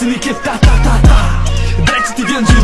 Własny kiep ta ta ta ta Dajcie ty więcej